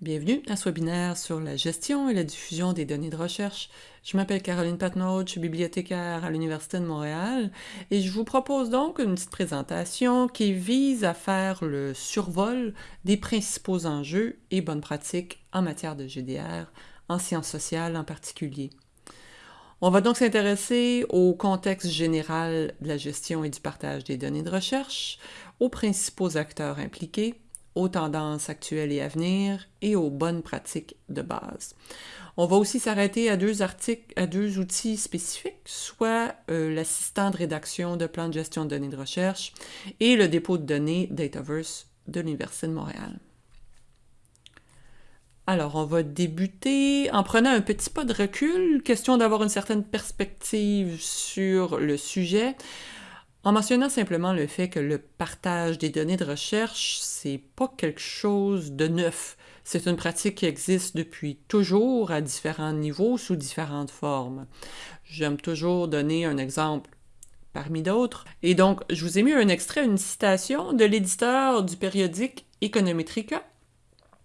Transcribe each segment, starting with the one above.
Bienvenue à ce webinaire sur la gestion et la diffusion des données de recherche. Je m'appelle Caroline Patnaud, je suis bibliothécaire à l'Université de Montréal et je vous propose donc une petite présentation qui vise à faire le survol des principaux enjeux et bonnes pratiques en matière de GDR, en sciences sociales en particulier. On va donc s'intéresser au contexte général de la gestion et du partage des données de recherche, aux principaux acteurs impliqués, aux tendances actuelles et à venir et aux bonnes pratiques de base. On va aussi s'arrêter à deux articles, à deux outils spécifiques, soit euh, l'assistant de rédaction de plan de gestion de données de recherche et le dépôt de données Dataverse de l'Université de Montréal. Alors, on va débuter en prenant un petit pas de recul, question d'avoir une certaine perspective sur le sujet. En mentionnant simplement le fait que le partage des données de recherche, c'est pas quelque chose de neuf. C'est une pratique qui existe depuis toujours à différents niveaux, sous différentes formes. J'aime toujours donner un exemple parmi d'autres. Et donc, je vous ai mis un extrait, une citation de l'éditeur du périodique Econometrica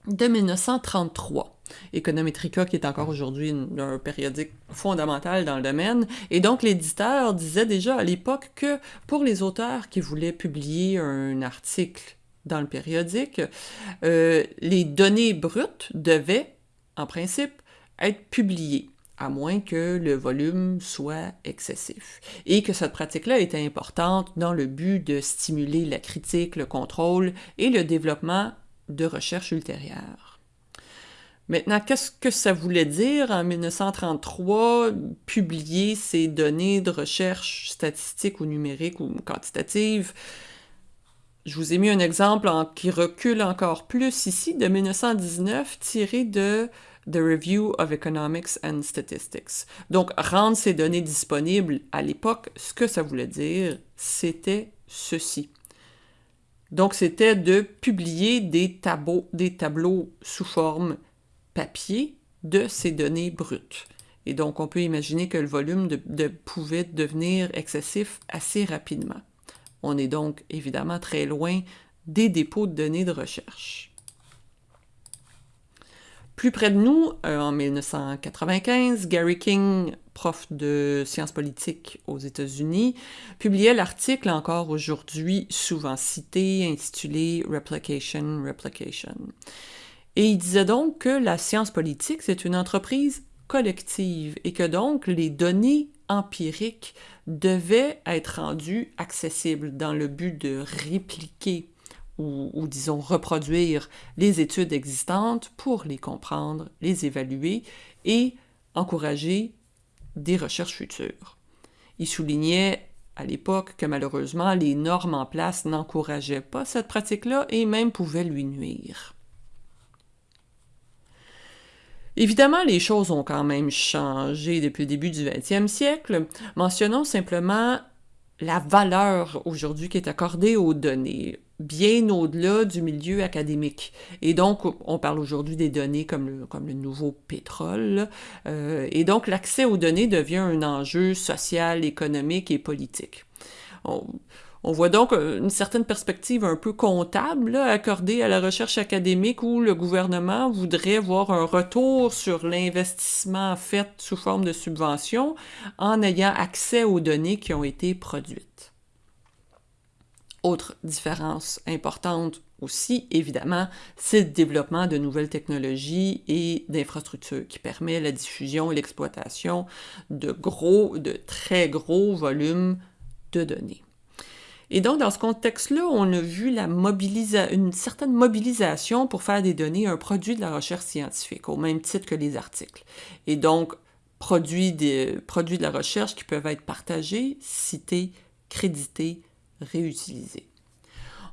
de 1933. Econometrica, qui est encore aujourd'hui un périodique fondamental dans le domaine. Et donc, l'éditeur disait déjà à l'époque que pour les auteurs qui voulaient publier un article dans le périodique, euh, les données brutes devaient, en principe, être publiées à moins que le volume soit excessif. Et que cette pratique-là était importante dans le but de stimuler la critique, le contrôle et le développement de recherche ultérieure. Maintenant, qu'est-ce que ça voulait dire en 1933, publier ces données de recherche statistiques ou numériques ou quantitatives? Je vous ai mis un exemple qui recule encore plus ici, de 1919, tiré de The Review of Economics and Statistics. Donc, rendre ces données disponibles à l'époque, ce que ça voulait dire, c'était ceci. Donc, c'était de publier des tableaux, des tableaux sous forme papier de ces données brutes. Et donc, on peut imaginer que le volume pouvait devenir excessif assez rapidement. On est donc évidemment très loin des dépôts de données de recherche. Plus près de nous, euh, en 1995, Gary King, prof de sciences politiques aux États-Unis, publiait l'article encore aujourd'hui souvent cité, intitulé Replication, Replication. Et il disait donc que la science politique, c'est une entreprise collective et que donc les données empiriques devaient être rendues accessibles dans le but de répliquer ou, disons reproduire les études existantes pour les comprendre, les évaluer et encourager des recherches futures. Il soulignait à l'époque que malheureusement les normes en place n'encourageaient pas cette pratique-là et même pouvaient lui nuire. Évidemment, les choses ont quand même changé depuis le début du 20e siècle. Mentionnons simplement la valeur aujourd'hui qui est accordée aux données, bien au-delà du milieu académique. Et donc, on parle aujourd'hui des données comme le, nouveau pétrole. Euh, et donc, l'accès aux données devient un enjeu social, économique et politique. Voit donc euh, une certaine perspective un peu comptable accordée à la recherche académique où le gouvernement voudrait voir un retour sur l'investissement fait sous forme de subvention en ayant accès aux données qui ont été produites. Autre différence importante aussi, évidemment, c'est le développement de nouvelles technologies et d'infrastructures qui permet la diffusion et l'exploitation de gros, de très gros volumes de données. Et donc, dans ce contexte-là, on a vu une certaine mobilisation pour faire des données un produit de la recherche scientifique, au même titre que les articles. Et donc, produits de la recherche qui peuvent être partagés, cités, crédités, réutilisés.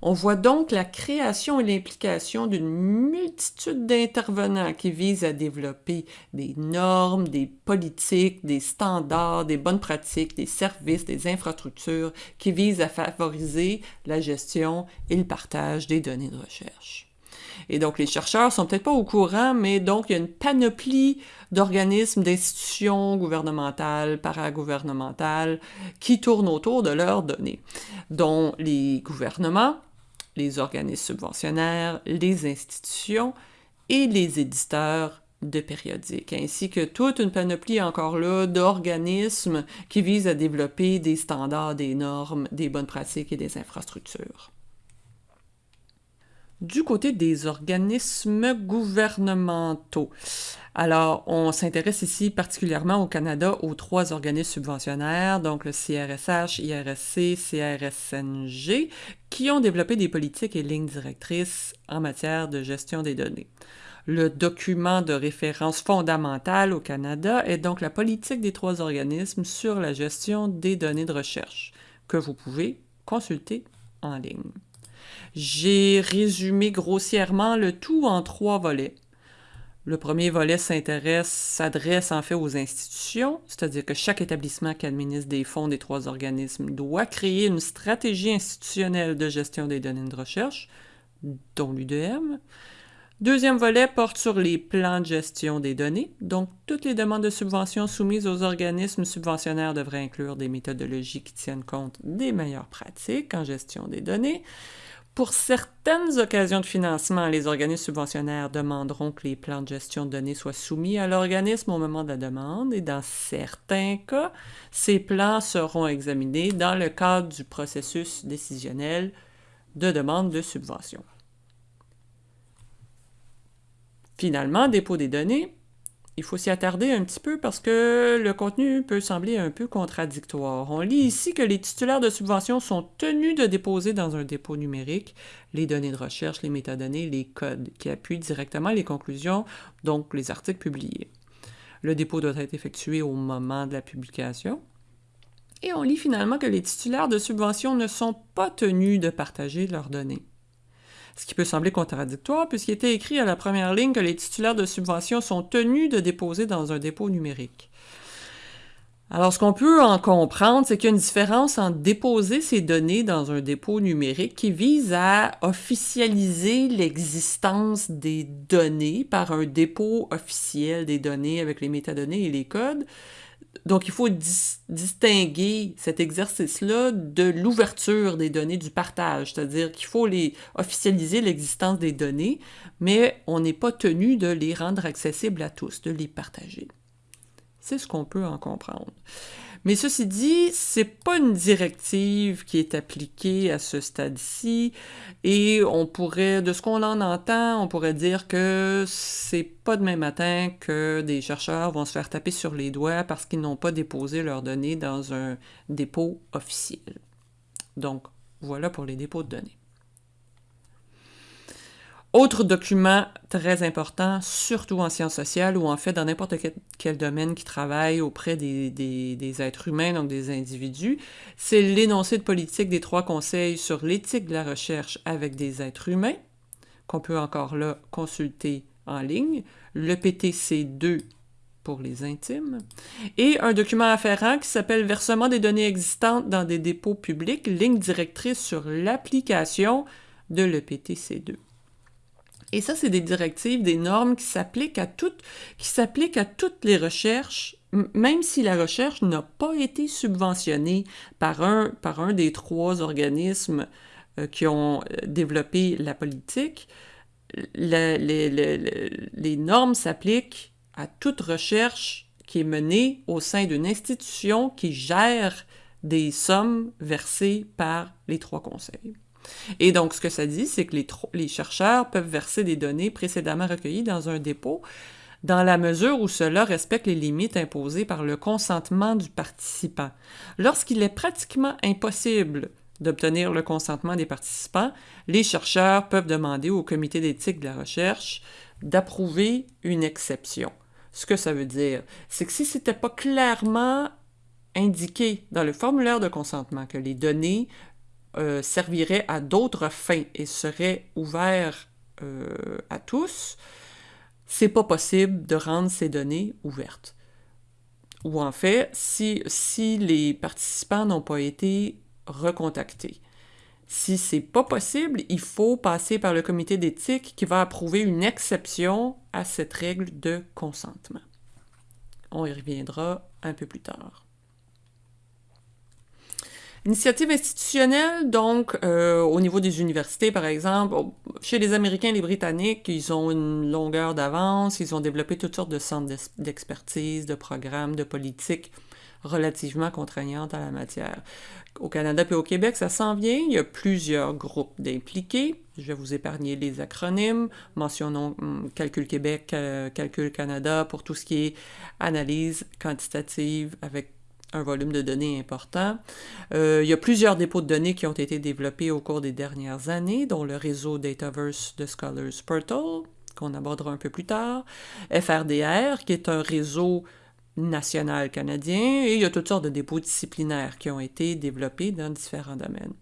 On voit donc la création et l'implication d'une multitude d'intervenants qui visent à développer des normes, des politiques, des standards, des bonnes pratiques, des services, des infrastructures qui visent à favoriser la gestion et le partage des données de recherche. Et donc, les chercheurs sont peut-être pas au courant, mais donc, il y a une panoplie d'organismes, d'institutions gouvernementales, paragouvernementales, qui tournent autour de leurs données, dont les gouvernements, les organismes subventionnaires, les institutions et les éditeurs de périodiques, ainsi que toute une panoplie encore là d'organismes qui visent à développer des standards, des normes, des bonnes pratiques et des infrastructures. Du côté des organismes gouvernementaux, alors on s'intéresse ici particulièrement au Canada aux trois organismes subventionnaires, donc le CRSH, IRSC, CRSNG, qui ont développé des politiques et lignes directrices en matière de gestion des données. Le document de référence fondamental au Canada est donc la politique des trois organismes sur la gestion des données de recherche, que vous pouvez consulter en ligne. J'ai résumé grossièrement le tout en trois volets. Le premier volet s'intéresse, s'adresse en fait aux institutions, c'est-à-dire que chaque établissement qui administre des fonds des trois organismes doit créer une stratégie institutionnelle de gestion des données de recherche, dont l'UDM. Deuxième volet porte sur les plans de gestion des données. Donc, toutes les demandes de subventions soumises aux organismes subventionnaires devraient inclure des méthodologies qui tiennent compte des meilleures pratiques en gestion des données. Pour certaines occasions de financement, les organismes subventionnaires demanderont que les plans de gestion de données soient soumis à l'organisme au moment de la demande et dans certains cas, ces plans seront examinés dans le cadre du processus décisionnel de demande de subvention. Finalement, dépôt des données, il faut s'y attarder un petit peu parce que le contenu peut sembler un peu contradictoire. On lit ici que les titulaires de subventions sont tenus de déposer dans un dépôt numérique les données de recherche, les métadonnées, les codes qui appuient directement les conclusions, donc les articles publiés. Le dépôt doit être effectué au moment de la publication. Et on lit finalement que les titulaires de subventions ne sont pas tenus de partager leurs données ce qui peut sembler contradictoire puisqu'il était écrit à la première ligne que les titulaires de subventions sont tenus de déposer dans un dépôt numérique. Alors, ce qu'on peut en comprendre, c'est qu'il y a une différence entre déposer ces données dans un dépôt numérique qui vise à officialiser l'existence des données par un dépôt officiel des données avec les métadonnées et les codes, donc, il faut distinguer cet exercice-là de l'ouverture des données, du partage, c'est-à-dire qu'il faut les officialiser l'existence des données, mais on n'est pas tenu de les rendre accessibles à tous, de les partager. C'est ce qu'on peut en comprendre. Mais ceci dit, c'est pas une directive qui est appliquée à ce stade-ci et on pourrait, de ce qu'on en entend, on pourrait dire que c'est pas demain matin que des chercheurs vont se faire taper sur les doigts parce qu'ils n'ont pas déposé leurs données dans un dépôt officiel. Donc, voilà pour les dépôts de données. Autre document très important, surtout en sciences sociales ou en fait dans n'importe quel, domaine qui travaille auprès des, êtres humains, donc des individus, c'est l'énoncé de politique des trois conseils sur l'éthique de la recherche avec des êtres humains, qu'on peut encore là consulter en ligne, le PTC2 pour les intimes, et un document afférent qui s'appelle Versement des données existantes dans des dépôts publics, ligne directrice sur l'application de l'EPTC2. Et ça, c'est des directives, des normes qui s'appliquent à toutes, qui s'appliquent à toutes les recherches, même si la recherche n'a pas été subventionnée par un, par un des trois organismes euh, qui ont euh, développé la politique, les, les normes s'appliquent à toute recherche qui est menée au sein d'une institution qui gère des sommes versées par les trois conseils. Et donc, ce que ça dit, c'est que les, chercheurs peuvent verser des données précédemment recueillies dans un dépôt dans la mesure où cela respecte les limites imposées par le consentement du participant. Lorsqu'il est pratiquement impossible d'obtenir le consentement des participants, les chercheurs peuvent demander au comité d'éthique de la recherche d'approuver une exception. Ce que ça veut dire, c'est que si ce n'était pas clairement indiqué dans le formulaire de consentement que les données euh, servirait à d'autres fins et serait ouvert euh, à tous, c'est pas possible de rendre ces données ouvertes. Ou en fait, si, si les participants n'ont pas été recontactés. Si c'est pas possible, il faut passer par le comité d'éthique qui va approuver une exception à cette règle de consentement. On y reviendra un peu plus tard. Initiative institutionnelle, donc, euh, au niveau des universités, par exemple, chez les Américains et les Britanniques, ils ont une longueur d'avance, ils ont développé toutes sortes de centres d'expertise, de programmes, de politiques relativement contraignantes en la matière. Au Canada et au Québec, ça s'en vient. Il y a plusieurs groupes d'impliqués. Je vais vous épargner les acronymes. Mentionnons hum, Calcul Québec, euh, Calcul Canada pour tout ce qui est analyse quantitative avec un volume de données important. Euh, il y a plusieurs dépôts de données qui ont été développés au cours des dernières années, dont le réseau Dataverse de Scholars Portal, qu'on abordera un peu plus tard, FRDR, qui est un réseau national canadien, et il y a toutes sortes de dépôts disciplinaires qui ont été développés dans différents domaines.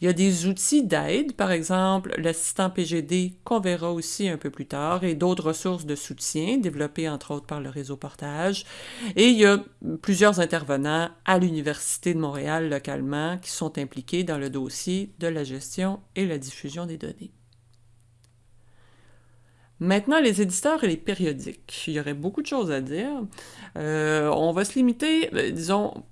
Il y a des outils d'aide, par exemple l'assistant PGD qu'on verra aussi un peu plus tard, et d'autres ressources de soutien développées entre autres par le réseau Portage. Et il y a plusieurs intervenants à l'Université de Montréal localement qui sont impliqués dans le dossier de la gestion et la diffusion des données. Maintenant, les éditeurs et les périodiques. Il y aurait beaucoup de choses à dire. Euh, on va se limiter, euh, disons,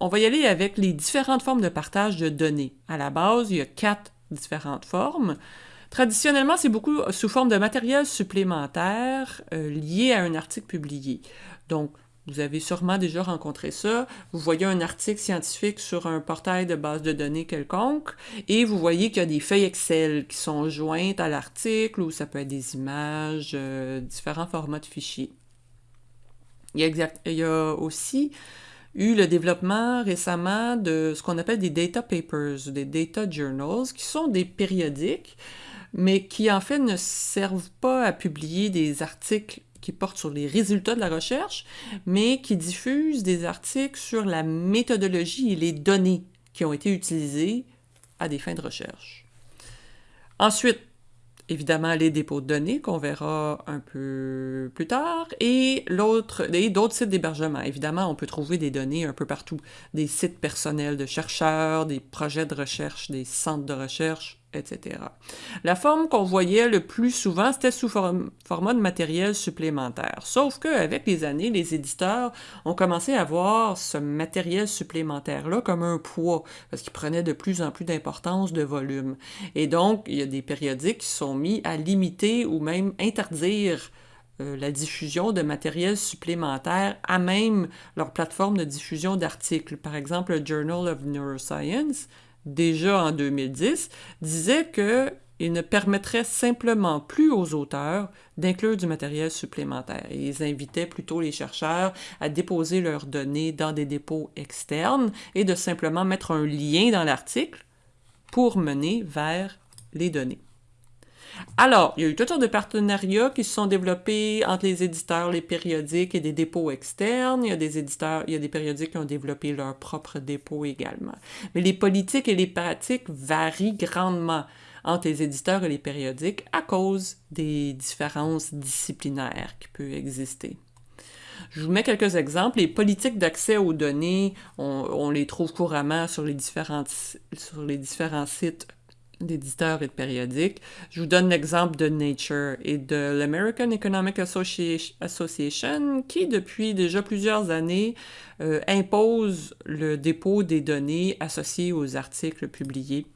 on va y aller avec les différentes formes de partage de données. À la base, il y a quatre différentes formes. Traditionnellement, c'est beaucoup sous forme de matériel supplémentaire euh, lié à un article publié. Donc, vous avez sûrement déjà rencontré ça. Vous voyez un article scientifique sur un portail de base de données quelconque et vous voyez qu'il y a des feuilles Excel qui sont jointes à l'article ou ça peut être des images, euh, différents formats de fichiers. Il y a, il y a aussi eu le développement récemment de ce qu'on appelle des data papers, des data journals, qui sont des périodiques, mais qui en fait ne servent pas à publier des articles qui portent sur les résultats de la recherche, mais qui diffusent des articles sur la méthodologie et les données qui ont été utilisées à des fins de recherche. Ensuite, évidemment les dépôts de données qu'on verra un peu plus tard et d'autres sites d'hébergement. Évidemment, on peut trouver des données un peu partout, des sites personnels de chercheurs, des projets de recherche, des centres de recherche, etc. La forme qu'on voyait le plus souvent, c'était sous format de matériel supplémentaire. Sauf qu'avec les années, les éditeurs ont commencé à voir ce matériel supplémentaire-là comme un poids, parce qu'il prenait de plus en plus d'importance de volume. Et donc, il y a des périodiques qui sont mis à limiter ou même interdire euh, la diffusion de matériel supplémentaire à même leur plateforme de diffusion d'articles. Par exemple, le Journal of Neuroscience, déjà en 2010, disait qu'il ne permettrait simplement plus aux auteurs d'inclure du matériel supplémentaire. ils invitaient plutôt les chercheurs à déposer leurs données dans des dépôts externes et de simplement mettre un lien dans l'article pour mener vers les données. Alors, il y a eu toutes sortes de partenariats qui se sont développés entre les éditeurs, les périodiques et des dépôts externes. Il y a des éditeurs, il y a des périodiques qui ont développé leurs propres dépôts également. Mais les politiques et les pratiques varient grandement entre les éditeurs et les périodiques à cause des différences disciplinaires qui peuvent exister. Je vous mets quelques exemples. Les politiques d'accès aux données, on, les trouve couramment sur les, sur les différents sites d'éditeurs et de périodiques. Je vous donne l'exemple de Nature et de l'American Economic Association qui, depuis déjà plusieurs années, euh, impose le dépôt des données associées aux articles publiés.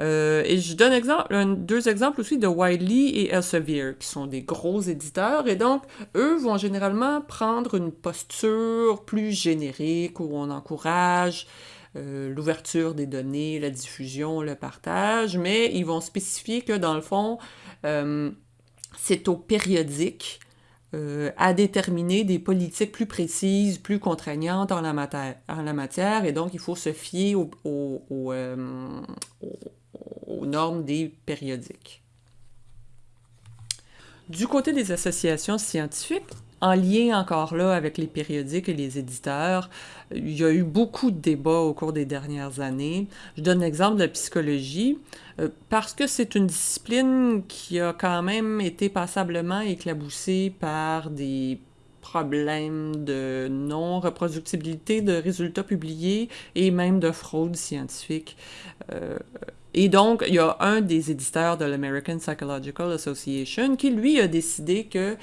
Euh, et je donne exemple, deux exemples aussi de Wiley et Elsevier, qui sont des gros éditeurs, et donc eux vont généralement prendre une posture plus générique où on encourage euh, l'ouverture des données, la diffusion, le partage, mais ils vont spécifier que dans le fond, euh, c'est au périodique euh, à déterminer des politiques plus précises, plus contraignantes en la, matière, en la matière et donc il faut se fier aux normes des périodiques. Du côté des associations scientifiques, en lien encore là avec les périodiques et les éditeurs, il y a eu beaucoup de débats au cours des dernières années. Je donne l'exemple de la psychologie, euh, parce que c'est une discipline qui a quand même été passablement éclaboussée par des problèmes de non-reproductibilité de résultats publiés et même de fraude scientifique. Euh, Et donc, il y a un des éditeurs de l'American Psychological Association qui, lui, a décidé que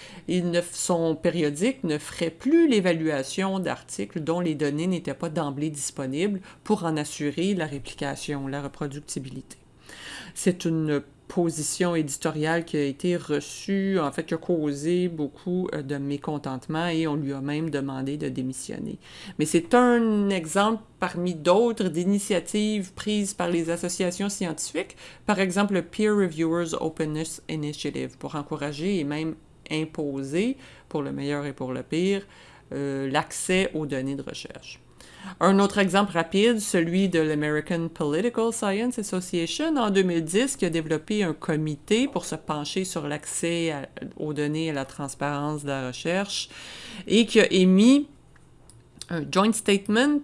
son périodique ne ferait plus l'évaluation d'articles dont les données n'étaient pas d'emblée disponibles pour en assurer la réplication, la reproductibilité. C'est une position éditoriale qui a été reçue, en fait, qui a causé beaucoup euh, de mécontentement et on lui a même demandé de démissionner. Mais c'est un exemple parmi d'autres d'initiatives prises par les associations scientifiques, par exemple le Peer Reviewers Openness Initiative, pour encourager et même imposer, pour le meilleur et pour le pire, euh, l'accès aux données de recherche. Un autre exemple rapide, celui de l'American Political Science Association. En 2010, qui a développé un comité pour se pencher sur l'accès aux données et la transparence de la recherche et qui a émis un joint statement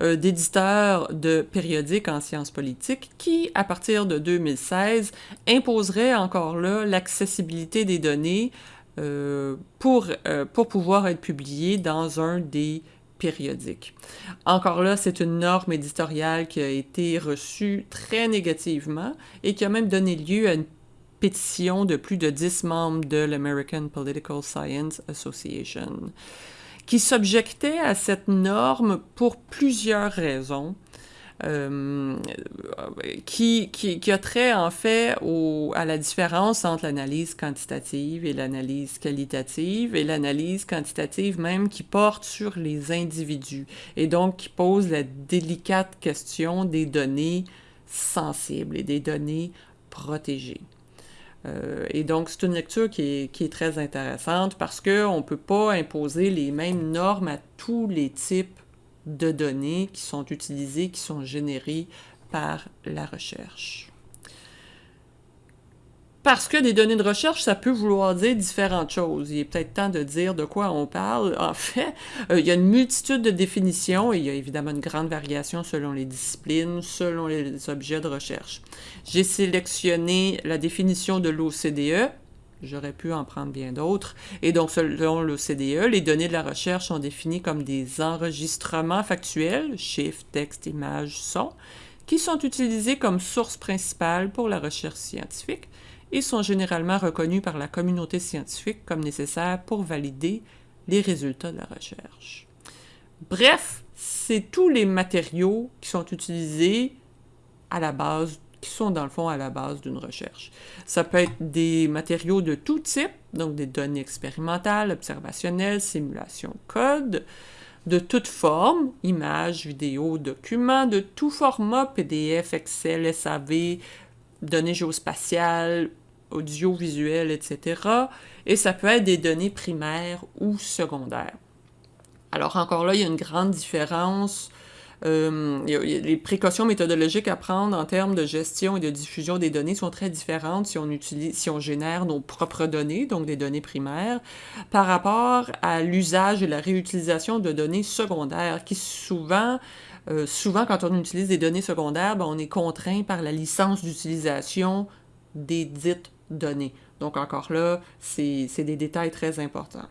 euh, d'éditeurs de périodiques en sciences politiques qui, à partir de 2016, imposerait encore là l'accessibilité des données euh, pour, euh, pour pouvoir être publiées dans un des périodique. Encore là, c'est une norme éditoriale qui a été reçue très négativement et qui a même donné lieu à une pétition de plus de 10 membres de l'American Political Science Association qui s'objectaient à cette norme pour plusieurs raisons. Euh, qui, qui, a trait en fait à la différence entre l'analyse quantitative et l'analyse qualitative, et l'analyse quantitative même qui porte sur les individus, et donc qui pose la délicate question des données sensibles et des données protégées. Euh, et donc, c'est une lecture qui est, qui est, très intéressante parce qu'on ne peut pas imposer les mêmes normes à tous les types de données qui sont utilisées, qui sont générées par la recherche. Parce que des données de recherche, ça peut vouloir dire différentes choses. Il est peut-être temps de dire de quoi on parle. En fait, euh, il y a une multitude de définitions et il y a évidemment une grande variation selon les disciplines, selon les objets de recherche. J'ai sélectionné la définition de l'OCDE, J'aurais pu en prendre bien d'autres. Et donc, selon l'OCDE, les données de la recherche sont définies comme des enregistrements factuels, chiffres, textes, images, sons, qui sont utilisés comme source principale pour la recherche scientifique et sont généralement reconnus par la communauté scientifique comme nécessaires pour valider les résultats de la recherche. Bref, c'est tous les matériaux qui sont utilisés à la base qui sont dans le fond à la base d'une recherche. Ça peut être des matériaux de tout type, donc des données expérimentales, observationnelles, simulations, code, de toute forme, images, vidéos, documents, de tout format, PDF, Excel, SAV, données géospatiales, audiovisuelles, etc. Et ça peut être des données primaires ou secondaires. Alors encore là, il y a une grande différence euh, les précautions méthodologiques à prendre en termes de gestion et de diffusion des données sont très différentes si on, génère nos propres données, donc des données primaires, par rapport à l'usage et la réutilisation de données secondaires qui souvent euh, quand on utilise des données secondaires, ben, on est contraint par la licence d'utilisation des dites données. Donc encore là, c'est des détails très importants.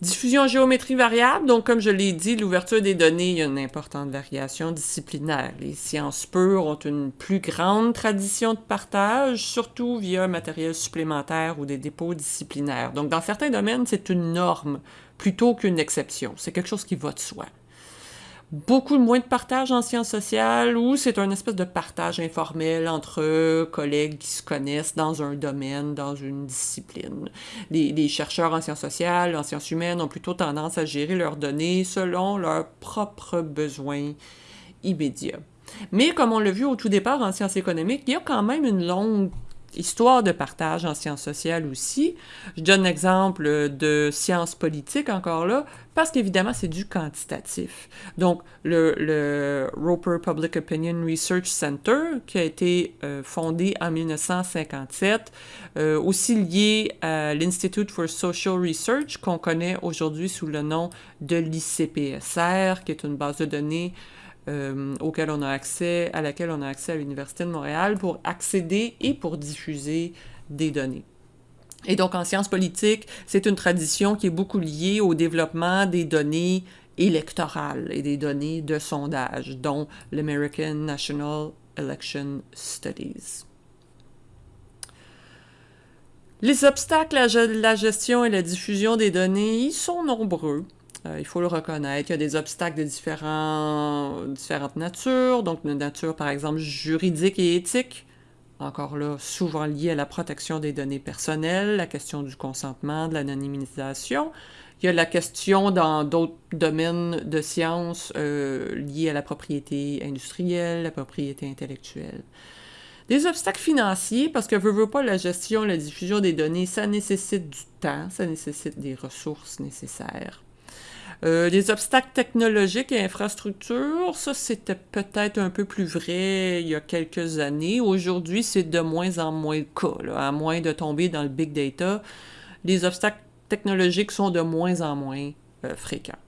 Diffusion géométrie variable, donc comme je l'ai dit, l'ouverture des données, il y a une importante variation disciplinaire. Les sciences pures ont une plus grande tradition de partage, surtout via un matériel supplémentaire ou des dépôts disciplinaires. Donc dans certains domaines, c'est une norme plutôt qu'une exception. C'est quelque chose qui va de soi beaucoup moins de partage en sciences sociales ou c'est un espèce de partage informel entre collègues qui se connaissent dans un domaine, dans une discipline. Les, chercheurs en sciences sociales, en sciences humaines ont plutôt tendance à gérer leurs données selon leurs propres besoins immédiats. Mais comme on l'a vu au tout départ en sciences économiques, il y a quand même une longue histoire de partage en sciences sociales aussi. Je donne l'exemple de sciences politiques encore là, parce qu'évidemment, c'est du quantitatif. Donc, le, Roper Public Opinion Research Center, qui a été euh, fondé en 1957, euh, aussi lié à l'Institute for Social Research, qu'on connaît aujourd'hui sous le nom de l'ICPSR, qui est une base de données euh, auquel on a accès, à laquelle on a accès à l'Université de Montréal pour accéder et pour diffuser des données. Et donc, en sciences politiques, c'est une tradition qui est beaucoup liée au développement des données électorales et des données de sondage, dont l'American National Election Studies. Les obstacles à la gestion et la diffusion des données ils sont nombreux. Euh, il faut le reconnaître. Il y a des obstacles de différentes natures, donc de nature par exemple juridique et éthique, encore là, souvent lié à la protection des données personnelles, la question du consentement, de l'anonymisation. Il y a la question dans d'autres domaines de sciences euh, liés à la propriété industrielle, la propriété intellectuelle. Des obstacles financiers, parce que veut, veut pas la gestion, la diffusion des données, ça nécessite du temps, ça nécessite des ressources nécessaires. Euh, les obstacles technologiques et infrastructures, ça c'était peut-être un peu plus vrai il y a quelques années. Aujourd'hui, c'est de moins en moins le cas, à moins de tomber dans le big data. Les obstacles technologiques sont de moins en moins euh, fréquents.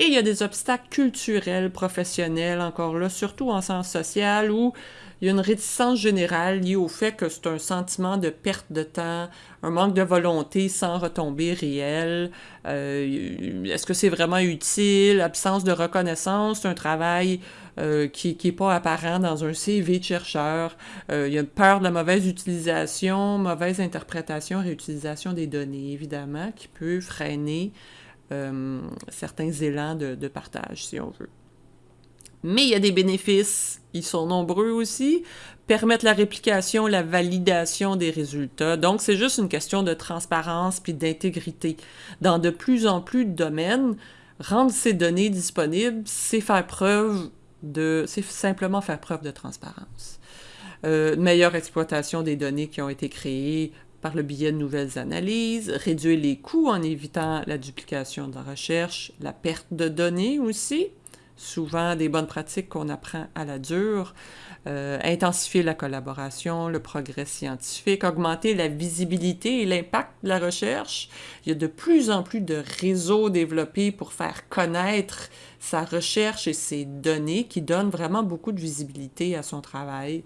Et il y a des obstacles culturels, professionnels, encore là, surtout en sens social, où il y a une réticence générale liée au fait que c'est un sentiment de perte de temps, un manque de volonté sans retombée réelle. Euh, est-ce que c'est vraiment utile? Absence de reconnaissance, c'est un travail euh, qui n'est pas apparent dans un CV de chercheur. Euh, il y a une peur de la mauvaise utilisation, mauvaise interprétation, réutilisation des données, évidemment, qui peut freiner certains élans de partage, si on veut. Mais il y a des bénéfices, ils sont nombreux aussi, permettre la réplication, la validation des résultats. Donc, c'est juste une question de transparence puis d'intégrité. Dans de plus en plus de domaines, rendre ces données disponibles, c'est faire preuve de... c'est simplement faire preuve de transparence. Euh, meilleure exploitation des données qui ont été créées par le biais de nouvelles analyses, réduire les coûts en évitant la duplication de la recherche, la perte de données aussi, souvent des bonnes pratiques qu'on apprend à la dure, euh, intensifier la collaboration, le progrès scientifique, augmenter la visibilité et l'impact de la recherche. Il y a de plus en plus de réseaux développés pour faire connaître sa recherche et ses données qui donnent vraiment beaucoup de visibilité à son travail.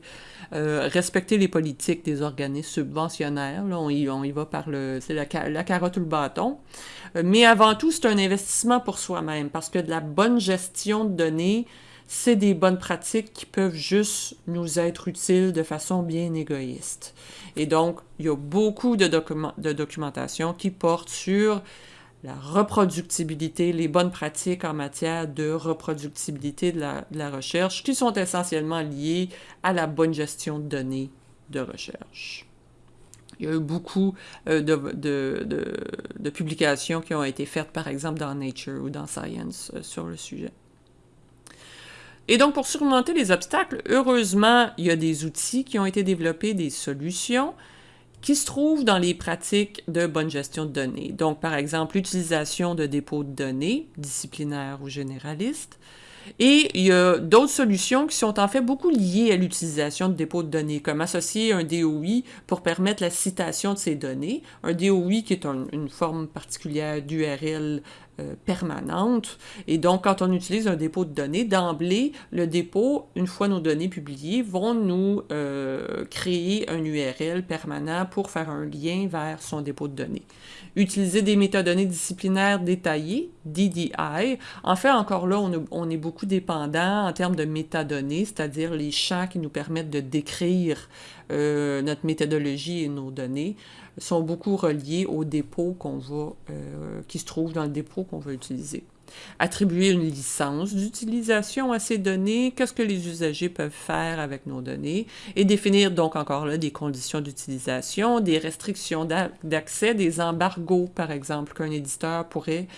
Euh, respecter les politiques des organismes subventionnaires, là, on, y, on y va par le, c'est la, la, carotte ou le bâton. Euh, mais avant tout, c'est un investissement pour soi-même parce que de la bonne gestion de données, c'est des bonnes pratiques qui peuvent juste nous être utiles de façon bien égoïste. Et donc, il y a beaucoup de, de documentation qui porte sur la reproductibilité, les bonnes pratiques en matière de reproductibilité de la, recherche qui sont essentiellement liées à la bonne gestion de données de recherche. Il y a eu beaucoup euh, de, publications qui ont été faites, par exemple, dans Nature ou dans Science euh, sur le sujet. Et donc, pour surmonter les obstacles, heureusement, il y a des outils qui ont été développés, des solutions qui se trouvent dans les pratiques de bonne gestion de données. Donc, par exemple, l'utilisation de dépôts de données, disciplinaires ou généralistes. Et il y a d'autres solutions qui sont en fait beaucoup liées à l'utilisation de dépôts de données, comme associer un DOI pour permettre la citation de ces données. Un DOI qui est une forme particulière d'URL euh, permanente. Et donc, quand on utilise un dépôt de données, d'emblée, le dépôt, une fois nos données publiées, vont nous euh, créer un URL permanent pour faire un lien vers son dépôt de données. Utiliser des métadonnées disciplinaires détaillées, DDI. En fait, encore là, on, on est beaucoup dépendant en termes de métadonnées, c'est-à-dire les champs qui nous permettent de décrire euh, notre méthodologie et nos données sont beaucoup reliés au dépôt qu'on va, euh, qui se trouve dans le dépôt qu'on va utiliser. Attribuer une licence d'utilisation à ces données, qu'est-ce que les usagers peuvent faire avec nos données, et définir donc encore là des conditions d'utilisation, des restrictions d'accès, des embargos par exemple qu'un éditeur pourrait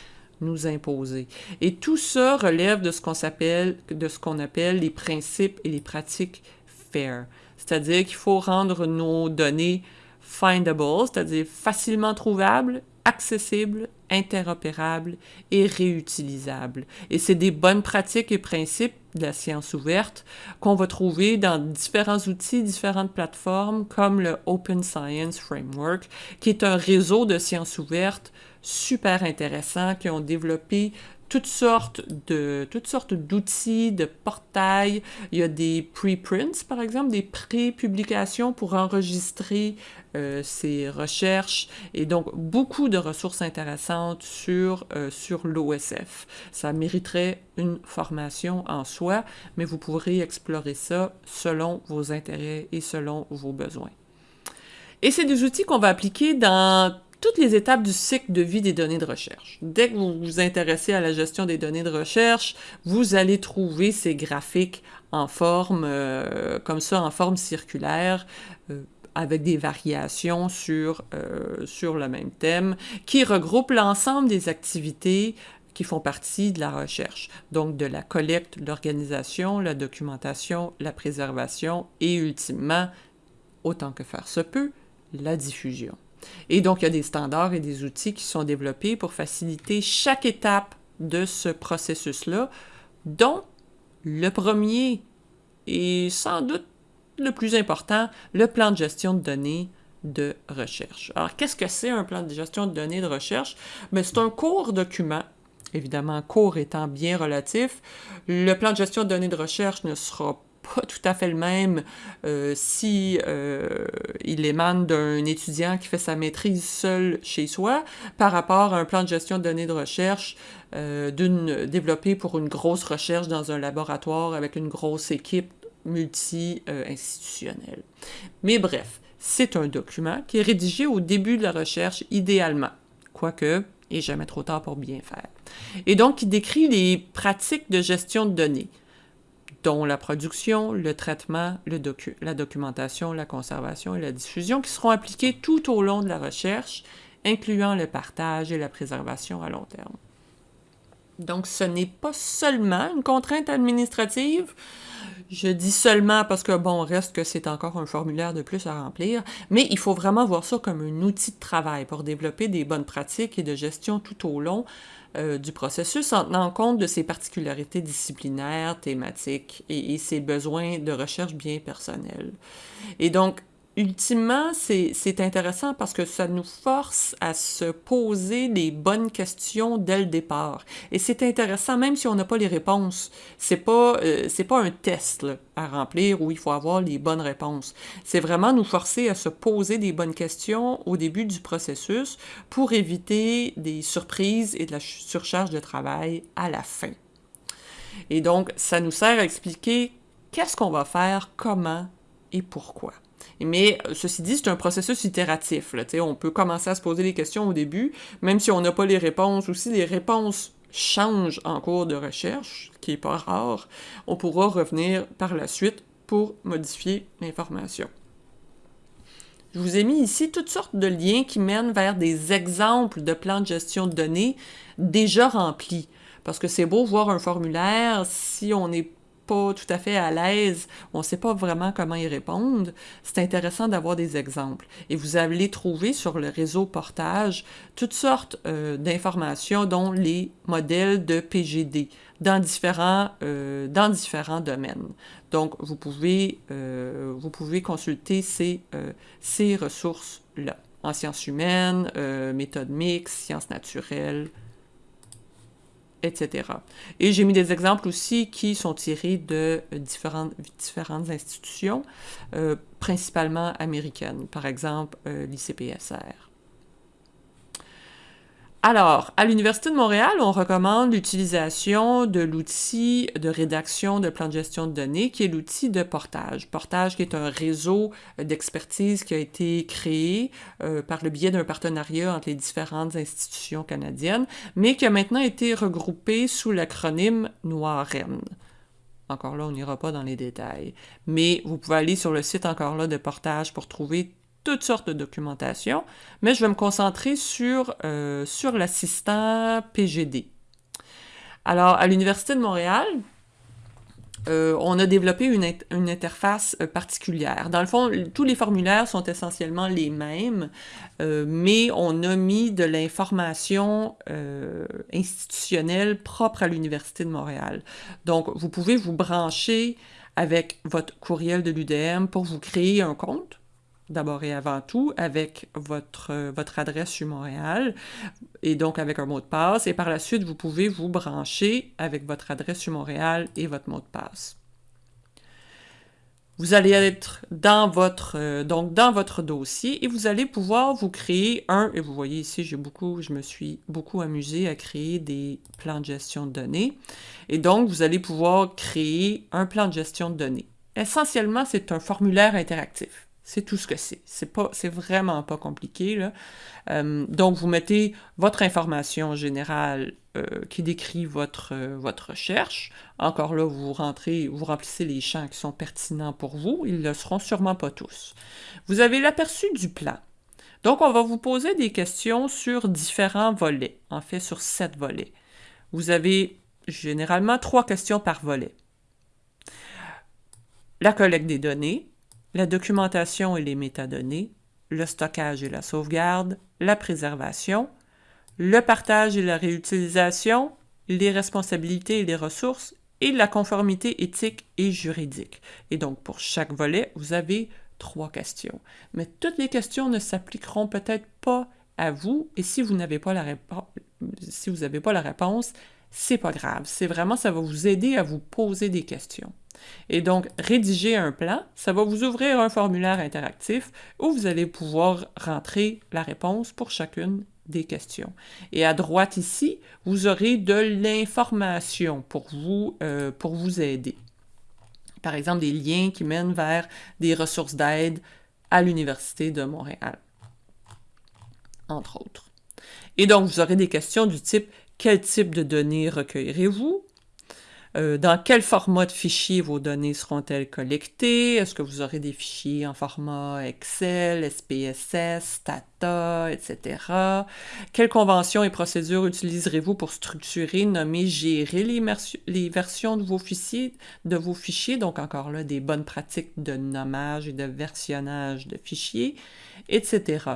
nous imposer. Et tout ça relève de ce qu'on s'appelle, de ce qu'on appelle les principes et les pratiques fair. C'est-à-dire qu'il faut rendre nos données findable, c'est-à-dire facilement trouvables, accessibles, interopérables et réutilisables. Et c'est des bonnes pratiques et principes de la science ouverte qu'on va trouver dans différents outils, différentes plateformes comme le Open Science Framework, qui est un réseau de sciences ouvertes super intéressant, qui ont développé toutes sortes de toutes sortes d'outils, de portails. Il y a des preprints, par exemple, des pré-publications pour enregistrer euh, ces recherches et donc beaucoup de ressources intéressantes sur, euh, sur l'OSF. Ça mériterait une formation en soi, mais vous pourrez explorer ça selon vos intérêts et selon vos besoins. Et c'est des outils qu'on va appliquer dans toutes les étapes du cycle de vie des données de recherche. Dès que vous vous intéressez à la gestion des données de recherche, vous allez trouver ces graphiques en forme, euh, comme ça, en forme circulaire, euh, avec des variations sur, euh, sur le même thème, qui regroupent l'ensemble des activités qui font partie de la recherche, donc de la collecte, l'organisation, la documentation, la préservation et ultimement, autant que faire se peut, la diffusion. Et donc, il y a des standards et des outils qui sont développés pour faciliter chaque étape de ce processus-là, dont le premier et sans doute le plus important, le plan de gestion de données de recherche. Alors, qu'est-ce que c'est un plan de gestion de données de recherche? Mais ben, c'est un court document, évidemment, court étant bien relatif. Le plan de gestion de données de recherche ne sera pas tout à fait le même euh, si euh, il émane d'un étudiant qui fait sa maîtrise seul chez soi par rapport à un plan de gestion de données de recherche euh, d'une développé pour une grosse recherche dans un laboratoire avec une grosse équipe multi-institutionnelle. Mais bref, c'est un document qui est rédigé au début de la recherche idéalement, quoique et jamais trop tard pour bien faire. Et donc, il décrit les pratiques de gestion de données, dont la production, le traitement, la documentation, la conservation et la diffusion, qui seront appliquées tout au long de la recherche, incluant le partage et la préservation à long terme. Donc, ce n'est pas seulement une contrainte administrative. Je dis seulement parce que, bon, reste que c'est encore un formulaire de plus à remplir, mais il faut vraiment voir ça comme un outil de travail pour développer des bonnes pratiques et de gestion tout au long euh, du processus en tenant compte de ses particularités disciplinaires, thématiques et, et ses besoins de recherche bien personnels. Et donc, ultimement, c'est intéressant parce que ça nous force à se poser les bonnes questions dès le départ. Et c'est intéressant, même si on n'a pas les réponses. C'est pas, euh, pas un test à remplir où il faut avoir les bonnes réponses. C'est vraiment nous forcer à se poser des bonnes questions au début du processus pour éviter des surprises et de la surcharge de travail à la fin. Et donc, ça nous sert à expliquer qu'est-ce qu'on va faire, comment et pourquoi. Mais euh, ceci dit, c'est un processus itératif. On peut commencer à se poser des questions au début, même si on n'a pas les réponses, ou si les réponses changent en cours de recherche, ce qui n'est pas rare, on pourra revenir par la suite pour modifier l'information. Je vous ai mis ici toutes sortes de liens qui mènent vers des exemples de plans de gestion de données déjà remplis. Parce que c'est beau voir un formulaire, si on n'est pas tout à fait à l'aise, on ne sait pas vraiment comment y répondre, c'est intéressant d'avoir des exemples. Et vous allez trouver sur le réseau Portage toutes sortes euh, d'informations, dont les modèles de PGD dans différents, euh, dans différents domaines. Donc, vous pouvez, euh, consulter ces, ces ressources-là, en sciences humaines, méthodes mixtes, sciences naturelles, etc. Et j'ai mis des exemples aussi qui sont tirés de différentes, institutions, euh, principalement américaines, par exemple euh, l'ICPSR. Alors, à l'Université de Montréal, on recommande l'utilisation de l'outil de rédaction de plan de gestion de données, qui est l'outil de Portage. Portage qui est un réseau d'expertise qui a été créé euh, par le biais d'un partenariat entre les différentes institutions canadiennes, mais qui a maintenant été regroupé sous l'acronyme NOIREN. Encore là, on n'ira pas dans les détails. Mais vous pouvez aller sur le site encore là de Portage pour trouver toutes sortes de documentation, mais je vais me concentrer sur, euh, l'assistant PGD. Alors, à l'Université de Montréal, euh, on a développé une, une, interface euh, particulière. Dans le fond, tous les formulaires sont essentiellement les mêmes, mais on a mis de l'information institutionnelle propre à l'Université de Montréal. Donc, vous pouvez vous brancher avec votre courriel de l'UDM pour vous créer un compte d'abord et avant tout avec votre, votre adresse sur Montréal et donc avec un mot de passe. Et par la suite, vous pouvez vous brancher avec votre adresse sur Montréal et votre mot de passe. Vous allez être dans votre, euh, donc dans votre dossier et vous allez pouvoir vous créer un, et vous voyez ici, j'ai beaucoup, je me suis beaucoup amusé à créer des plans de gestion de données. Et donc, vous allez pouvoir créer un plan de gestion de données. Essentiellement, c'est un formulaire interactif. C'est tout ce que c'est. C'est pas, vraiment pas compliqué. Euh, donc, vous mettez votre information générale euh, qui décrit votre, euh, votre recherche. Encore là, vous rentrez, vous remplissez les champs qui sont pertinents pour vous. Ils ne le seront sûrement pas tous. Vous avez l'aperçu du plan. Donc, on va vous poser des questions sur différents volets, en fait sur sept volets. Vous avez généralement trois questions par volet. La collecte des données, la documentation et les métadonnées, le stockage et la sauvegarde, la préservation, le partage et la réutilisation, les responsabilités et les ressources, et la conformité éthique et juridique. Et donc, pour chaque volet, vous avez trois questions. Mais toutes les questions ne s'appliqueront peut-être pas à vous, et si vous n'avez pas la réponse, si vous c'est pas grave. C'est vraiment, ça va vous aider à vous poser des questions. Et donc, rédiger un plan, ça va vous ouvrir un formulaire interactif où vous allez pouvoir rentrer la réponse pour chacune des questions. Et à droite ici, vous aurez de l'information pour vous, euh, pour vous aider. Par exemple, des liens qui mènent vers des ressources d'aide à l'Université de Montréal, entre autres. Et donc, vous aurez des questions du type quel type de données recueillerez-vous? Euh, dans quel format de fichier vos données seront-elles collectées? Est-ce que vous aurez des fichiers en format Excel, SPSS, Stata, etc.? Quelles conventions et procédures utiliserez-vous pour structurer, nommer, gérer les, versions de vos fichiers? Donc encore là, des bonnes pratiques de nommage et de versionnage de fichiers, etc.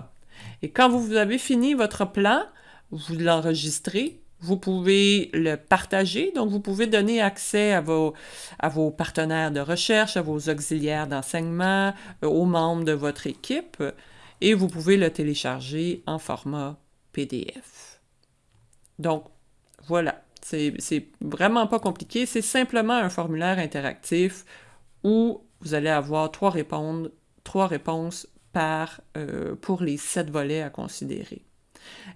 Et quand vous avez fini votre plan, vous l'enregistrez vous pouvez le partager, donc vous pouvez donner accès à vos, à vos partenaires de recherche, à vos auxiliaires d'enseignement, euh, aux membres de votre équipe, et vous pouvez le télécharger en format PDF. Donc, voilà, c'est vraiment pas compliqué, c'est simplement un formulaire interactif où vous allez avoir trois, répondre, trois réponses par, euh, pour les sept volets à considérer.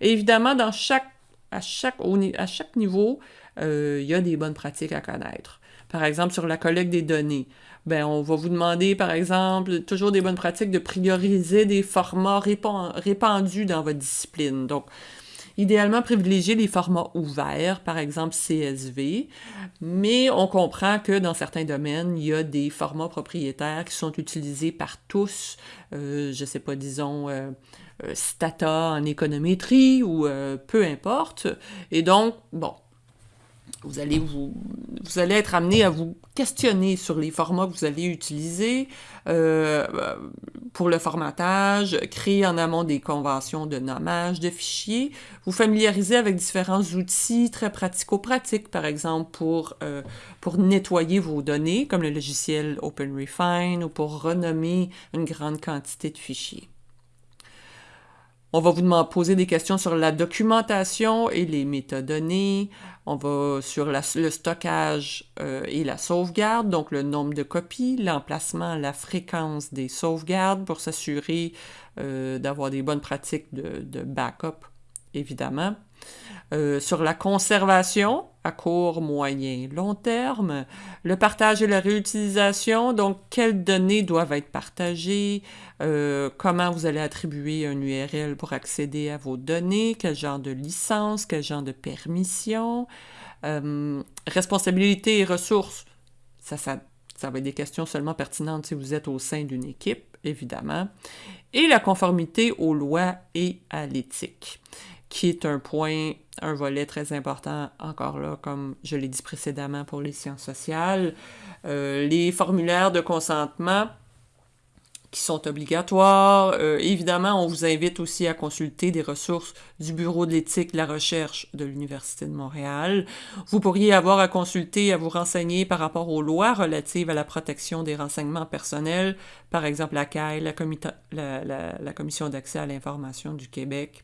évidemment, dans chaque à chaque, à chaque niveau, euh, il y a des bonnes pratiques à connaître. Par exemple, sur la collecte des données, ben, on va vous demander, par exemple, toujours des bonnes pratiques de prioriser des formats répandus dans votre discipline. Donc, idéalement, privilégier les formats ouverts, par exemple CSV, mais on comprend que dans certains domaines, il y a des formats propriétaires qui sont utilisés par tous, euh, je ne sais pas, disons... Euh, stata en économétrie ou euh, peu importe. Et donc, bon, vous allez, vous, vous allez être amené à vous questionner sur les formats que vous allez utiliser euh, pour le formatage, créer en amont des conventions de nommage de fichiers, vous familiariser avec différents outils très pratico-pratiques, par exemple pour, pour nettoyer vos données, comme le logiciel OpenRefine, ou pour renommer une grande quantité de fichiers. On va vous demander, poser des questions sur la documentation et les métadonnées. On va sur le stockage euh, et la sauvegarde, donc le nombre de copies, l'emplacement, la fréquence des sauvegardes pour s'assurer euh, d'avoir des bonnes pratiques de backup, évidemment. Euh, sur la conservation à court, moyen, long terme, le partage et la réutilisation, donc quelles données doivent être partagées, euh, comment vous allez attribuer un URL pour accéder à vos données, quel genre de licence, quel genre de permission, euh, responsabilité et ressources, ça, ça, ça va être des questions seulement pertinentes si vous êtes au sein d'une équipe, évidemment, et la conformité aux lois et à l'éthique qui est un point, un volet très important, encore là, comme je l'ai dit précédemment pour les sciences sociales. Euh, les formulaires de consentement, qui sont obligatoires. Euh, évidemment, on vous invite aussi à consulter des ressources du Bureau de l'éthique de la recherche de l'Université de Montréal. Vous pourriez avoir à consulter, à vous renseigner par rapport aux lois relatives à la protection des renseignements personnels, par exemple la CAI, la, Commission d'accès à l'information du Québec.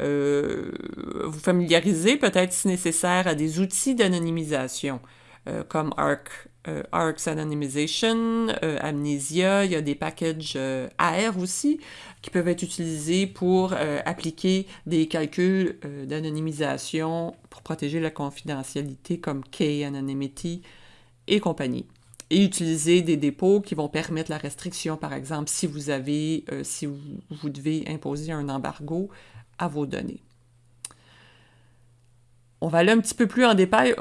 Euh, vous familiariser peut-être si nécessaire à des outils d'anonymisation euh, comme ARC, euh, ARC's Anonymization, euh, Amnesia, il y a des packages AR aussi qui peuvent être utilisés pour appliquer des calculs d'anonymisation pour protéger la confidentialité comme K-Anonymity et compagnie. Et utiliser des dépôts qui vont permettre la restriction, par exemple, si vous avez, si vous, devez imposer un embargo à vos données. On va aller un petit peu plus en détail,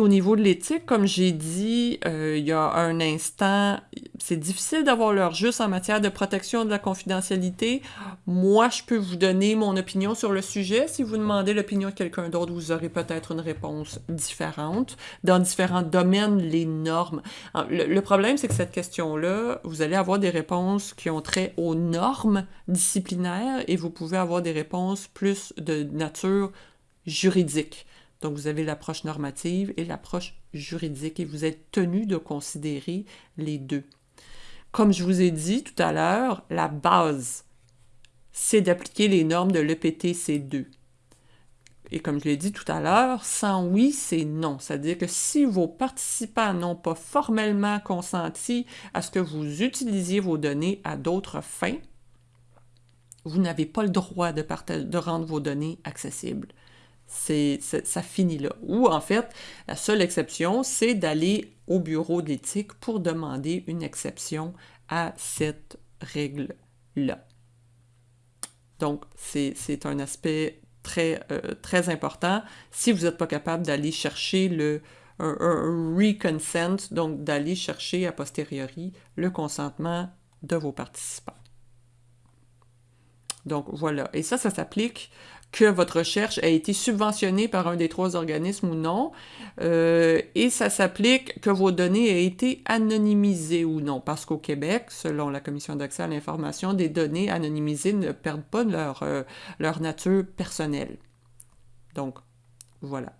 au niveau de l'éthique. Comme j'ai dit euh, il y a un instant, c'est difficile d'avoir leur juste en matière de protection de la confidentialité. Moi, je peux vous donner mon opinion sur le sujet. Si vous demandez l'opinion de quelqu'un d'autre, vous aurez peut-être une réponse différente. Dans différents domaines, les normes. Le problème, c'est que cette question-là, vous allez avoir des réponses qui ont trait aux normes disciplinaires et vous pouvez avoir des réponses plus de nature juridique. Donc, vous avez l'approche normative et l'approche juridique et vous êtes tenu de considérer les deux. Comme je vous ai dit tout à l'heure, la base, c'est d'appliquer les normes de l'EPTC2. Et comme je l'ai dit tout à l'heure, sans oui, c'est non. C'est-à-dire que si vos participants n'ont pas formellement consenti à ce que vous utilisiez vos données à d'autres fins, vous n'avez pas le droit de, de rendre vos données accessibles c'est, ça finit là. Ou en fait, la seule exception, c'est d'aller au bureau d'éthique pour demander une exception à cette règle-là. Donc, c'est, un aspect très, euh, très important. Si vous n'êtes pas capable d'aller chercher le un, un reconsent, donc d'aller chercher a posteriori le consentement de vos participants. Donc voilà, et ça, ça s'applique que votre recherche a été subventionnée par un des trois organismes ou non, euh, et ça s'applique que vos données aient été anonymisées ou non, parce qu'au Québec, selon la Commission d'accès à l'information, des données anonymisées ne perdent pas leur, euh, leur nature personnelle. Donc, voilà.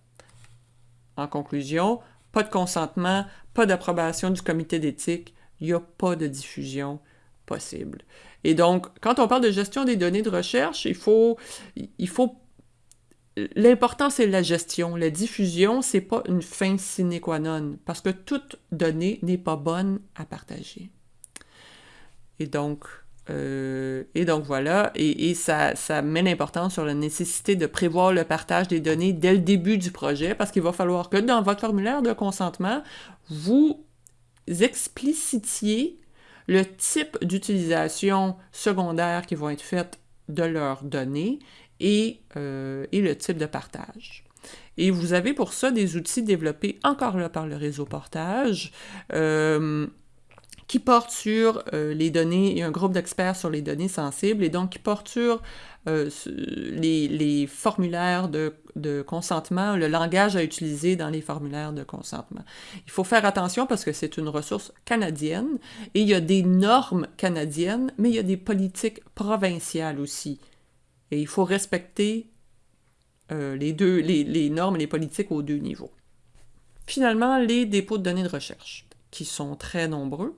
En conclusion, pas de consentement, pas d'approbation du comité d'éthique, il n'y a pas de diffusion possible. Et donc, quand on parle de gestion des données de recherche, il faut, il faut L'important, c'est la gestion. La diffusion, c'est pas une fin sine qua non, parce que toute donnée n'est pas bonne à partager. Et donc, euh, et donc voilà, et, et ça, ça, met l'importance sur la nécessité de prévoir le partage des données dès le début du projet, parce qu'il va falloir que dans votre formulaire de consentement, vous explicitiez le type d'utilisation secondaire qui vont être faites de leurs données et, euh, et, le type de partage. Et vous avez pour ça des outils développés encore là par le réseau Portage. Euh, qui portent sur euh, les données, il y a un groupe d'experts sur les données sensibles, et donc qui portent sur euh, les, formulaires de, consentement, le langage à utiliser dans les formulaires de consentement. Il faut faire attention parce que c'est une ressource canadienne et il y a des normes canadiennes, mais il y a des politiques provinciales aussi. Et il faut respecter euh, les, deux, les, les normes et les politiques aux deux niveaux. Finalement, les dépôts de données de recherche, qui sont très nombreux.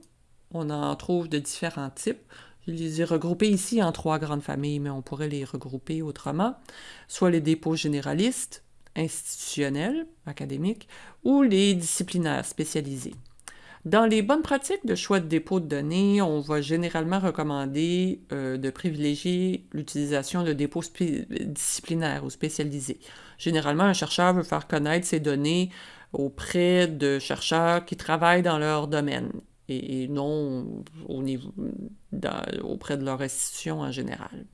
On en trouve de différents types. Je les ai regroupés ici en trois grandes familles, mais on pourrait les regrouper autrement. Soit les dépôts généralistes, institutionnels, académiques, ou les disciplinaires spécialisés. Dans les bonnes pratiques de choix de dépôt de données, on va généralement recommander euh, de privilégier l'utilisation de dépôts disciplinaires ou spécialisés. Généralement, un chercheur veut faire connaître ses données auprès de chercheurs qui travaillent dans leur domaine et, non au niveau, auprès de leur institution en général.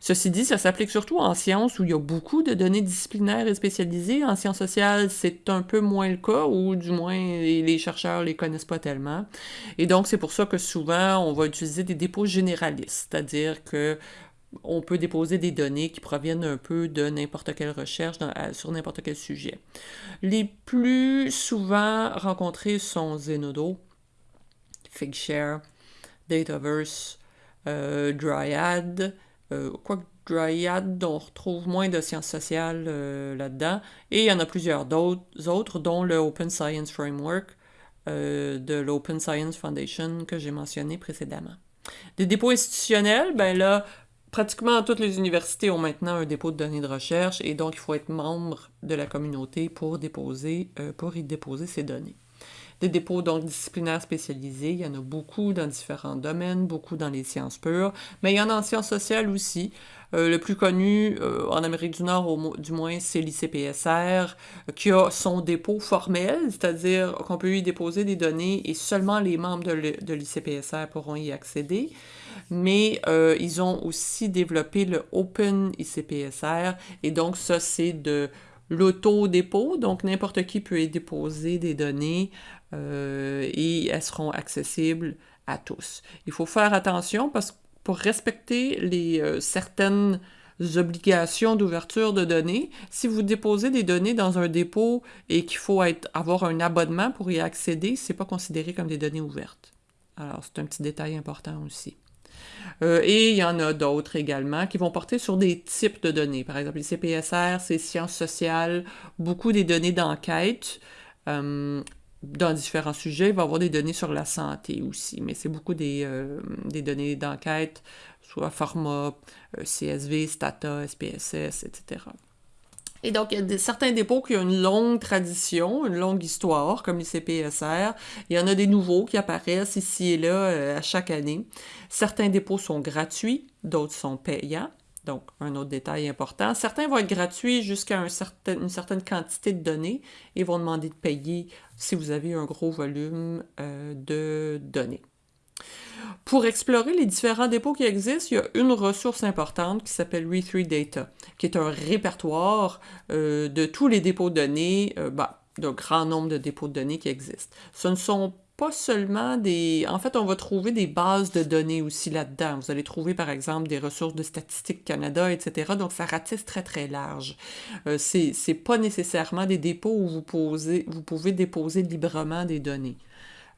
Ceci dit, ça s'applique surtout en sciences où il y a beaucoup de données disciplinaires et spécialisées. En sciences sociales, c'est un peu moins le cas, ou du moins les chercheurs ne les connaissent pas tellement. Et donc, c'est pour ça que souvent, on va utiliser des dépôts généralistes, c'est-à-dire que on peut déposer des données qui proviennent un peu de n'importe quelle recherche sur n'importe quel sujet. Les plus souvent rencontrés sont Zenodo, Figshare, Dataverse, euh, Dryad, euh, quoi Dryad, on retrouve moins de sciences sociales euh, là-dedans. Et il y en a plusieurs autres, dont le Open Science Framework de l'Open Science Foundation que j'ai mentionné précédemment. Des dépôts institutionnels, ben là, pratiquement toutes les universités ont maintenant un dépôt de données de recherche et donc il faut être membre de la communauté pour y déposer ces données. Dépôts donc disciplinaires spécialisés, il y en a beaucoup dans différents domaines, beaucoup dans les sciences pures, mais il y en a en sciences sociales aussi. Euh, le plus connu euh, en Amérique du Nord, au, du moins, c'est l'ICPSR, qui a son dépôt formel, c'est-à-dire qu'on peut y déposer des données et seulement les membres de l'ICPSR pourront y accéder. Mais euh, ils ont aussi développé le Open ICPSR, et donc ça, c'est de l'auto-dépôt, donc n'importe qui peut y déposer des données euh, et elles seront accessibles à tous. Il faut faire attention parce que pour respecter les euh, certaines obligations d'ouverture de données, si vous déposez des données dans un dépôt et qu'il faut avoir un abonnement pour y accéder, c'est pas considéré comme des données ouvertes. Alors, c'est un petit détail important aussi. Euh, et il y en a d'autres également qui vont porter sur des types de données. Par exemple, les CPSR, c'est sciences sociales, beaucoup des données d'enquête. Dans différents sujets, il va y avoir des données sur la santé aussi, mais c'est beaucoup des, euh, données d'enquête, soit format CSV, Stata, SPSS, etc. Et donc, il y a certains dépôts qui ont une longue tradition, une longue histoire, comme les. Il y en a des nouveaux qui apparaissent ici et là euh, à chaque année. Certains dépôts sont gratuits, d'autres sont payants. Donc, un autre détail important. Certains vont être gratuits jusqu'à une certaine quantité de données et vont demander de payer si vous avez un gros volume euh, de données. Pour explorer les différents dépôts qui existent, il y a une ressource importante qui s'appelle Re3 Data, qui est un répertoire euh, de tous les dépôts de données, euh, bah, d'un grand nombre de dépôts de données qui existent. Ce ne sont pas seulement des... En fait, on va trouver des bases de données aussi là-dedans. Vous allez trouver, par exemple, des ressources de Statistique Canada, etc. Donc, ça ratisse très, très large. Euh, c'est pas nécessairement des dépôts où vous, posez, vous pouvez déposer librement des données.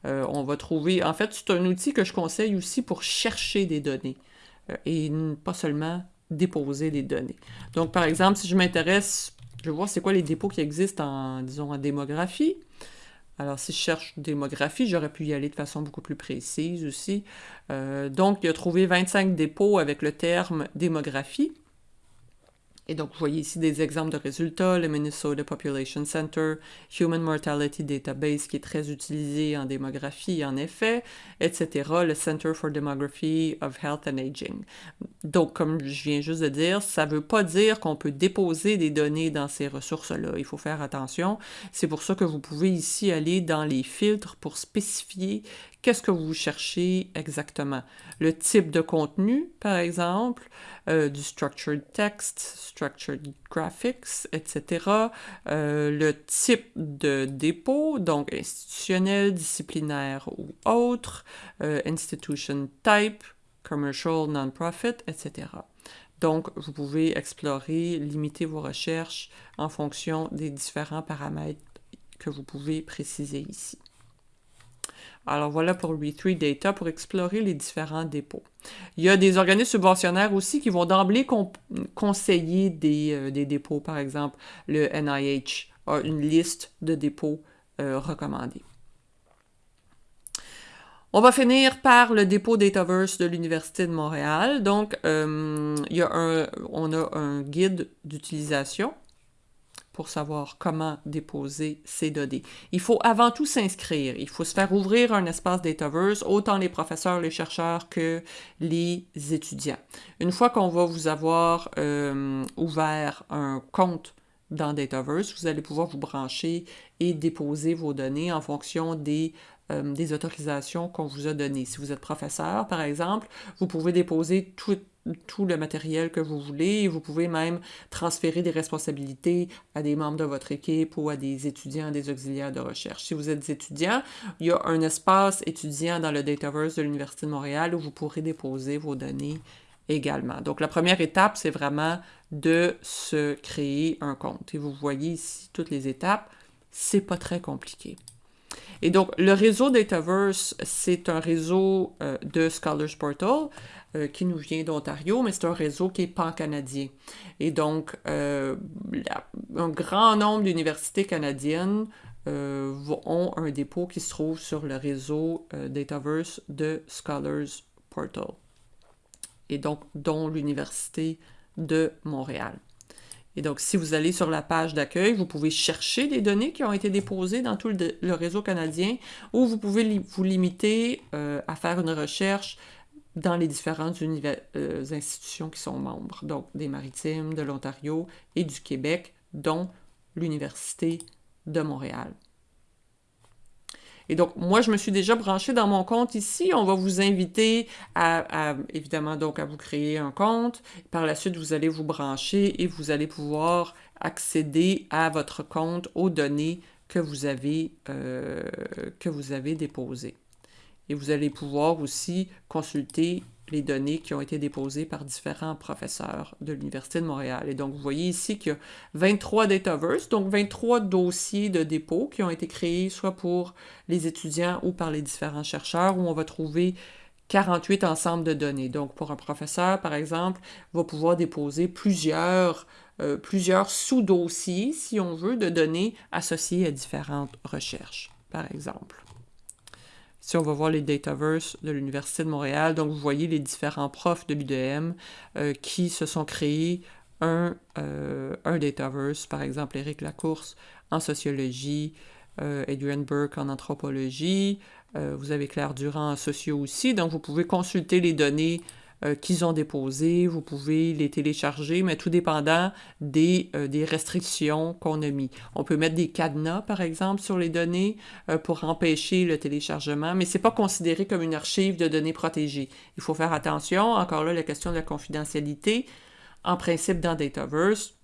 Euh, on va trouver... En fait, c'est un outil que je conseille aussi pour chercher des données euh, et pas seulement déposer des données. Donc, par exemple, si je m'intéresse, je vais voir c'est quoi les dépôts qui existent en, disons, en démographie. Alors, si je cherche démographie, j'aurais pu y aller de façon beaucoup plus précise aussi. Euh, donc, il a trouvé 25 dépôts avec le terme démographie. Et donc, vous voyez ici des exemples de résultats, le Minnesota Population Center, Human Mortality Database, qui est très utilisé en démographie, en effet, etc., le Center for Demography of Health and Aging. Donc, comme je viens juste de dire, ça ne veut pas dire qu'on peut déposer des données dans ces ressources-là. Il faut faire attention. C'est pour ça que vous pouvez ici aller dans les filtres pour spécifier qu'est-ce que vous cherchez exactement? Le type de contenu, par exemple, euh, du structured text, structured graphics, etc. Euh, le type de dépôt, donc institutionnel, disciplinaire ou autre, euh, institution type, commercial, non-profit, etc. Donc, vous pouvez explorer, limiter vos recherches en fonction des différents paramètres que vous pouvez préciser ici. Alors voilà pour Re3 Data pour explorer les différents dépôts. Il y a des organismes subventionnaires aussi qui vont d'emblée conseiller euh, des, dépôts. Par exemple, le NIH a une liste de dépôts euh, recommandés. On va finir par le dépôt Dataverse de l'Université de Montréal. Donc, euh, on a un guide d'utilisation pour savoir comment déposer ces données. Il faut avant tout s'inscrire. Il faut se faire ouvrir un espace Dataverse, autant les professeurs, les chercheurs que les étudiants. Une fois qu'on va vous avoir euh, ouvert un compte dans Dataverse, vous allez pouvoir vous brancher et déposer vos données en fonction des euh, des autorisations qu'on vous a données. Si vous êtes professeur, par exemple, vous pouvez déposer tout, tout le matériel que vous voulez vous pouvez même transférer des responsabilités à des membres de votre équipe ou à des étudiants, des auxiliaires de recherche. Si vous êtes étudiant, il y a un espace étudiant dans le Dataverse de l'Université de Montréal où vous pourrez déposer vos données également. Donc, la première étape, c'est vraiment de se créer un compte. Et vous voyez ici toutes les étapes. C'est pas très compliqué. Et donc, le réseau Dataverse, c'est un réseau euh, de Scholars Portal euh, qui nous vient d'Ontario, mais c'est un réseau qui est pan-canadien. Et donc, euh, un grand nombre d'universités canadiennes ont un dépôt qui se trouve sur le réseau Dataverse de Scholars Portal. Et donc, dont l'Université de Montréal. Et donc, si vous allez sur la page d'accueil, vous pouvez chercher des données qui ont été déposées dans tout le, réseau canadien ou vous pouvez vous limiter euh, à faire une recherche dans les différentes euh, institutions qui sont membres, donc des Maritimes, de l'Ontario et du Québec, dont l'Université de Montréal. Et donc, moi, je me suis déjà branché dans mon compte ici. On va vous inviter à, évidemment, donc à vous créer un compte. Par la suite, vous allez vous brancher et vous allez pouvoir accéder à votre compte aux données que vous avez, euh, que vous avez déposées. Et vous allez pouvoir aussi consulter les données qui ont été déposées par différents professeurs de l'Université de Montréal. Et donc, vous voyez ici qu'il y a 23 Dataverse, donc 23 dossiers de dépôt qui ont été créés soit pour les étudiants ou par les différents chercheurs, où on va trouver 48 ensembles de données. Donc, pour un professeur, par exemple, va pouvoir déposer plusieurs, euh, plusieurs sous-dossiers, si on veut, de données associées à différentes recherches, par exemple. Si on va voir les Dataverse de l'Université de Montréal, donc vous voyez les différents profs de l'UDM euh, qui se sont créés un, euh, un Dataverse, par exemple Éric Lacourse en sociologie, euh, Adrian Burke en anthropologie, vous avez Claire Durand en socio aussi, donc vous pouvez consulter les données euh, qu'ils ont déposés. Vous pouvez les télécharger, mais tout dépendant des, euh, des restrictions qu'on a mis. On peut mettre des cadenas, par exemple, sur les données euh, pour empêcher le téléchargement, mais ce n'est pas considéré comme une archive de données protégées. Il faut faire attention, encore là, la question de la confidentialité. En principe, dans Dataverse,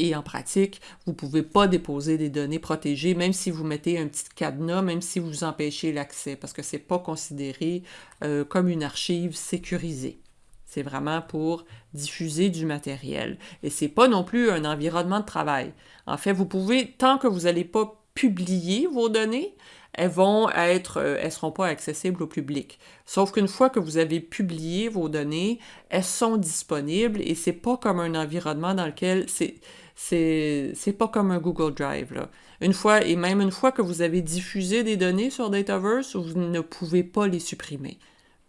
et en pratique, vous ne pouvez pas déposer des données protégées, même si vous mettez un petit cadenas, même si vous empêchez l'accès, parce que ce n'est pas considéré euh, comme une archive sécurisée. C'est vraiment pour diffuser du matériel. Et ce n'est pas non plus un environnement de travail. En fait, vous pouvez, tant que vous n'allez pas publier vos données, elles vont être, euh, elles seront pas accessibles au public. Sauf qu'une fois que vous avez publié vos données, elles sont disponibles et c'est pas comme un environnement dans lequel c'est c'est pas comme un Google Drive. Là. Une fois, et même une fois que vous avez diffusé des données sur Dataverse, vous ne pouvez pas les supprimer.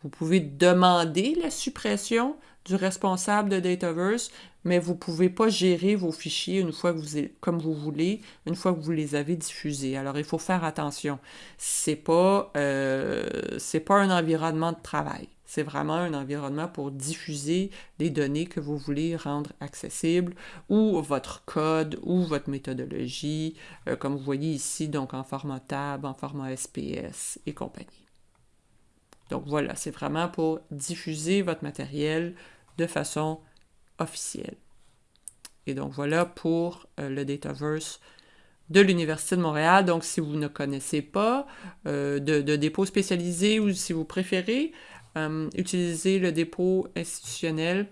Vous pouvez demander la suppression du responsable de Dataverse, mais vous ne pouvez pas gérer vos fichiers une fois que vous comme vous voulez, une fois que vous les avez diffusés. Alors il faut faire attention. C'est pas euh, pas un environnement de travail. C'est vraiment un environnement pour diffuser les données que vous voulez rendre accessibles ou votre code ou votre méthodologie, euh, comme vous voyez ici, donc en format tab, en format SPS et compagnie. Donc voilà, c'est vraiment pour diffuser votre matériel de façon officielle. Et donc voilà pour euh, le Dataverse de l'Université de Montréal. Donc si vous ne connaissez pas euh, de, de, dépôt spécialisé ou si vous préférez, euh, utiliser le dépôt institutionnel,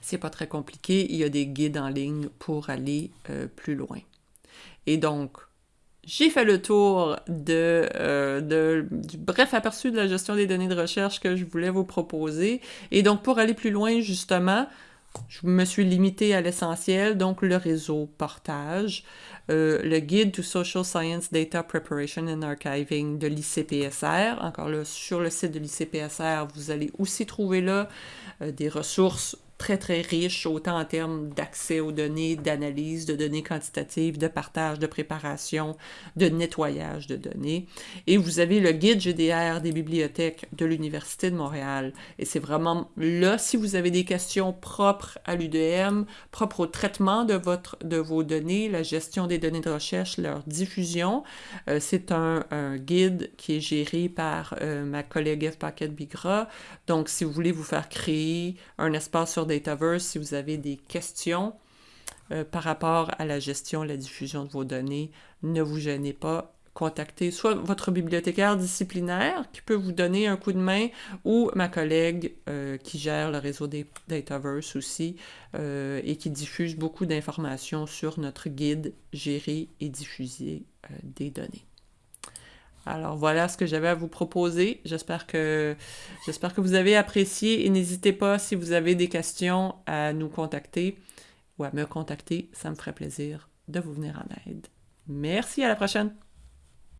c'est pas très compliqué. Il y a des guides en ligne pour aller euh, plus loin. Et donc, j'ai fait le tour de, euh, de, du bref aperçu de la gestion des données de recherche que je voulais vous proposer. Et donc, pour aller plus loin, justement, je me suis limité à l'essentiel, donc le réseau portage, euh, le guide to Social Science Data Preparation and Archiving de l'ICPSR. Encore là, sur le site de l'ICPSR, vous allez aussi trouver là euh, des ressources très, très riche, autant en termes d'accès aux données, d'analyse de données quantitatives, de partage, de préparation, de nettoyage de données. Et vous avez le guide GDR des bibliothèques de l'Université de Montréal. Et c'est vraiment là, si vous avez des questions propres à l'UDM, propres au traitement de, votre, de vos données, la gestion des données de recherche, leur diffusion, euh, c'est un, guide qui est géré par euh, ma collègue Eve Paquette-Bigra. Donc, si vous voulez vous faire créer un espace sur Dataverse si vous avez des questions euh, par rapport à la gestion, la diffusion de vos données. Ne vous gênez pas. Contactez soit votre bibliothécaire disciplinaire qui peut vous donner un coup de main ou ma collègue euh, qui gère le réseau Dataverse aussi euh, et qui diffuse beaucoup d'informations sur notre guide gérer et diffuser des données. Alors voilà ce que j'avais à vous proposer. J'espère que, vous avez apprécié et n'hésitez pas si vous avez des questions à nous contacter ou à me contacter. Ça me ferait plaisir de vous venir en aide. Merci, à la prochaine!